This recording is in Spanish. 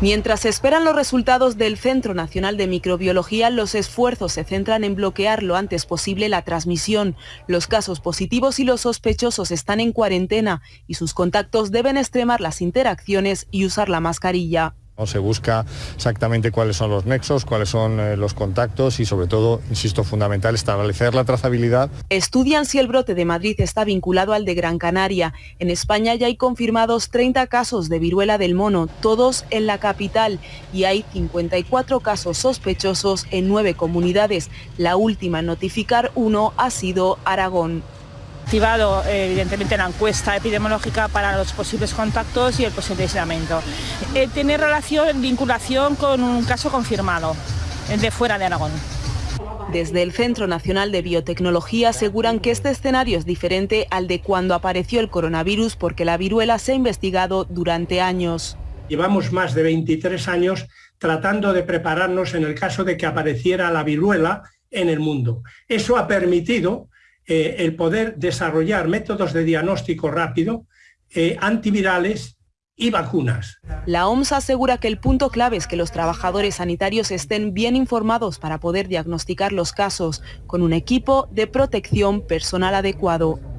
Mientras se esperan los resultados del Centro Nacional de Microbiología, los esfuerzos se centran en bloquear lo antes posible la transmisión. Los casos positivos y los sospechosos están en cuarentena y sus contactos deben extremar las interacciones y usar la mascarilla. Se busca exactamente cuáles son los nexos, cuáles son eh, los contactos y sobre todo, insisto, fundamental establecer la trazabilidad. Estudian si el brote de Madrid está vinculado al de Gran Canaria. En España ya hay confirmados 30 casos de viruela del mono, todos en la capital, y hay 54 casos sospechosos en nueve comunidades. La última en notificar uno ha sido Aragón activado evidentemente la encuesta epidemiológica para los posibles contactos y el posible aislamiento. Eh, tiene relación, vinculación con un caso confirmado de fuera de Aragón. Desde el Centro Nacional de Biotecnología aseguran que este escenario es diferente al de cuando apareció el coronavirus porque la viruela se ha investigado durante años. Llevamos más de 23 años tratando de prepararnos en el caso de que apareciera la viruela en el mundo. Eso ha permitido eh, el poder desarrollar métodos de diagnóstico rápido, eh, antivirales y vacunas. La OMS asegura que el punto clave es que los trabajadores sanitarios estén bien informados para poder diagnosticar los casos, con un equipo de protección personal adecuado.